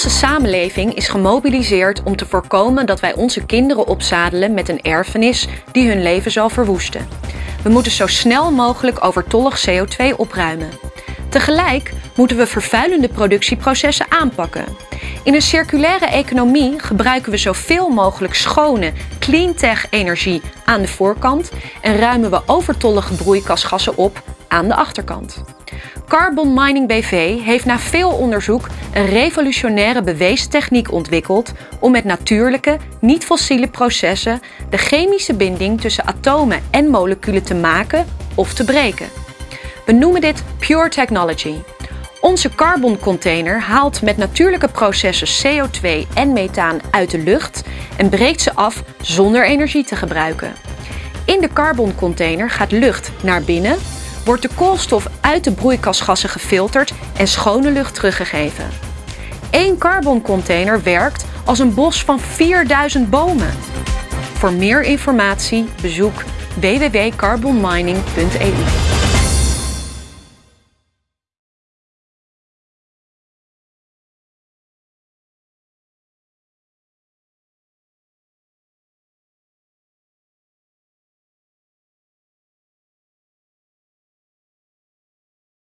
Onze samenleving is gemobiliseerd om te voorkomen dat wij onze kinderen opzadelen met een erfenis die hun leven zal verwoesten. We moeten zo snel mogelijk overtollig CO2 opruimen. Tegelijk moeten we vervuilende productieprocessen aanpakken. In een circulaire economie gebruiken we zoveel mogelijk schone, cleantech energie aan de voorkant en ruimen we overtollige broeikasgassen op aan de achterkant. Carbon Mining BV heeft na veel onderzoek een revolutionaire bewezen techniek ontwikkeld om met natuurlijke, niet-fossiele processen de chemische binding tussen atomen en moleculen te maken of te breken. We noemen dit Pure Technology. Onze carboncontainer haalt met natuurlijke processen CO2 en methaan uit de lucht en breekt ze af zonder energie te gebruiken. In de carboncontainer gaat lucht naar binnen, wordt de koolstof uit de broeikasgassen gefilterd en schone lucht teruggegeven. Eén carboncontainer werkt als een bos van 4000 bomen. Voor meer informatie bezoek www.carbonmining.eu.